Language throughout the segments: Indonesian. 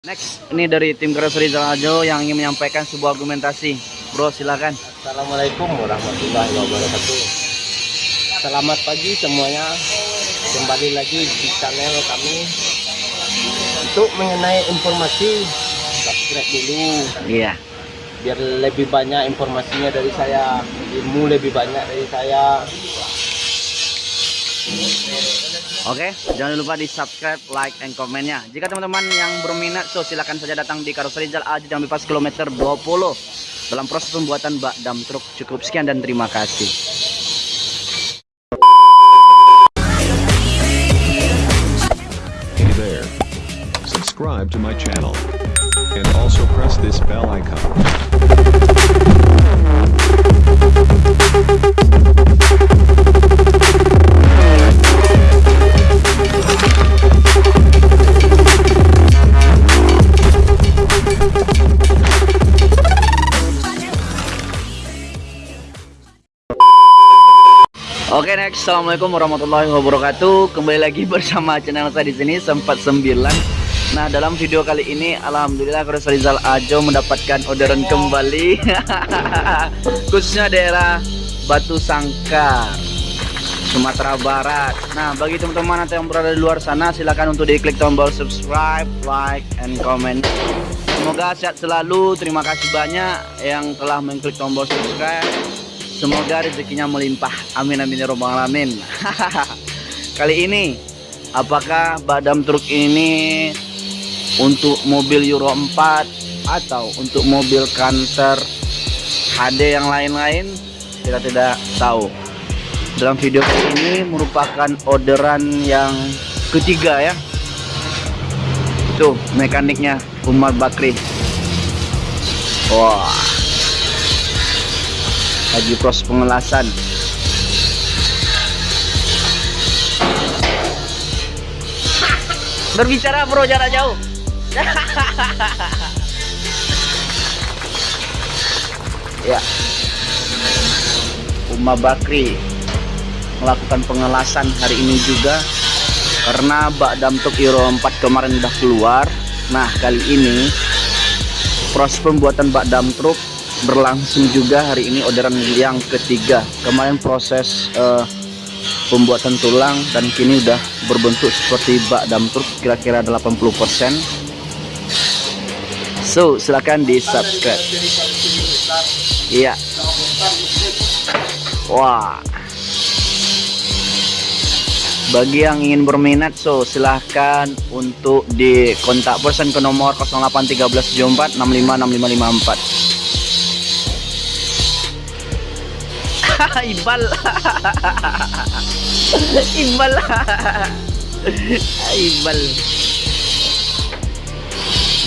Next, ini dari tim Keras Rizal Ajo yang ingin menyampaikan sebuah argumentasi. Bro, silakan. Assalamualaikum warahmatullahi wabarakatuh. Selamat pagi semuanya. Kembali lagi di channel kami untuk mengenai informasi subscribe dulu Iya. biar lebih banyak informasinya dari saya, ilmu lebih banyak dari saya. Oke, jangan lupa di subscribe, like, and komennya. Jika teman-teman yang berminat, so silakan saja datang di Karus Rizal Ajo Jambi Pas kilometer 20 dalam proses pembuatan bak dam truk. Cukup sekian dan terima kasih. Hey there. Subscribe to my channel. And also press this bell icon. Oke next, assalamualaikum warahmatullahi wabarakatuh. Kembali lagi bersama channel saya di sini sempat 9. Nah dalam video kali ini, alhamdulillah Karus Rizal Ajo mendapatkan orderan kembali, khususnya daerah Batu Sangkar, Sumatera Barat. Nah bagi teman-teman atau yang berada di luar sana, silakan untuk diklik tombol subscribe, like, and comment. Semoga sehat selalu. Terima kasih banyak yang telah mengklik tombol subscribe. Semoga rezekinya melimpah. Amin amin ya robbal alamin. Kali ini apakah badam truk ini untuk mobil Euro 4 atau untuk mobil Canter HD yang lain-lain? Kita tidak tahu. Dalam video kali ini merupakan orderan yang ketiga ya. Itu mekaniknya Umar Bakri. Wah lagi proses pengelasan. Berbicara bro jarak jauh. Ya. Uma Bakri melakukan pengelasan hari ini juga karena bak dam truk Euro 4 kemarin udah keluar. Nah kali ini proses pembuatan bak dam truk berlangsung juga hari ini orderan yang ketiga. Kemarin proses eh, pembuatan tulang dan kini udah berbentuk seperti bak dam truk kira-kira 80% so silakan di subscribe iya. Wah. Bagi yang ingin berminat so silahkan untuk di kontak person ke nomor 081374 656554 ibal ibal ibal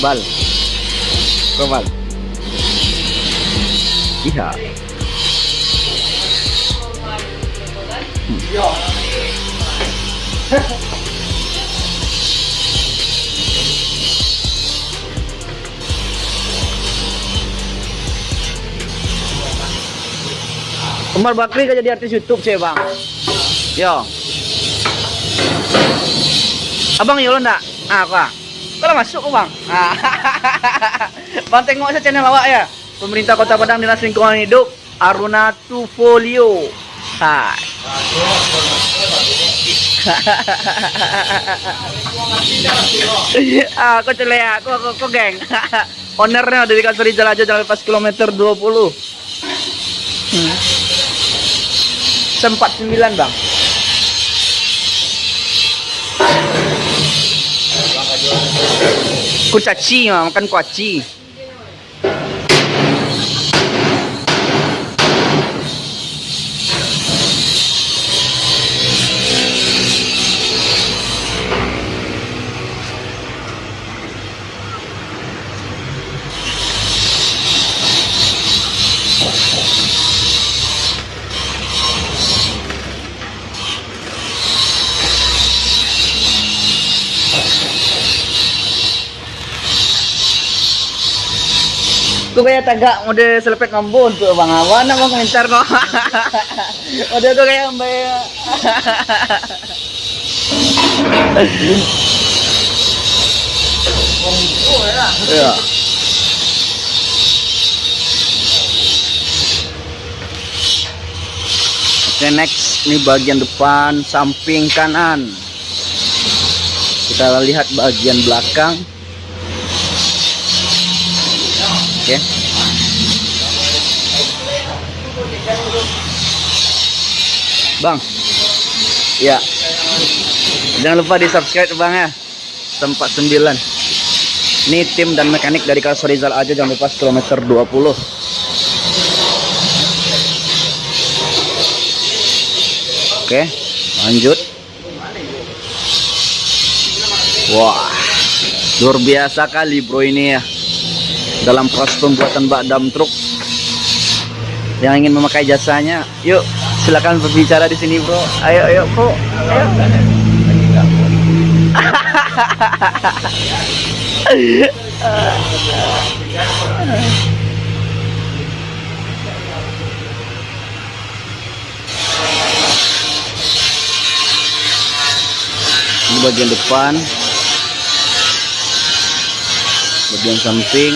bal. Kembal iya Umar Bakri kan jadi artis YouTube sih bang. Yo. Abang yo ndak? Ah, apa? Kalau masuk bang. Ah. bang tengok saya channel awak ya. Pemerintah Kota Padang Dinas Lingkungan Hidup Aruna Tufolio. Hai. ah, kok celea, kok kok, kok geng. Ownernya dari Kasuri Jalan aja jalan pas kilometer 20. Hmm. Sempat 9 bang. Kucaci makan kuaci Kau kayak tagak mode selepet ngambon tuh bang awan nak mau komentar kok. Mode kau kayak mbak. Ya. Oke next ini bagian depan samping kanan kita lihat bagian belakang oke bang. Ya. Jangan lupa di subscribe bang ya. Tempat 9 ini tim dan mekanik dari Karso Rizal aja jangan lupa kilometer 20 Oke, lanjut. Wah, luar biasa kali bro ini ya. Dalam proses pembuatan bak dam truk. Yang ingin memakai jasanya, yuk silakan berbicara di sini bro. Ayo, ayo bro. Ayo. Ini bagian depan, bagian samping.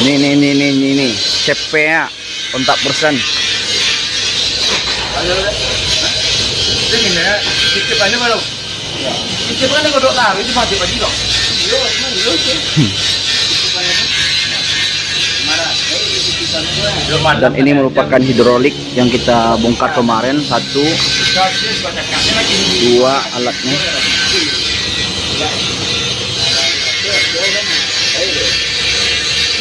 Ini ini ini ini ini, ini. CPA kontak persen. Dan ini merupakan hidrolik yang kita bongkar kemarin satu, dua alatnya.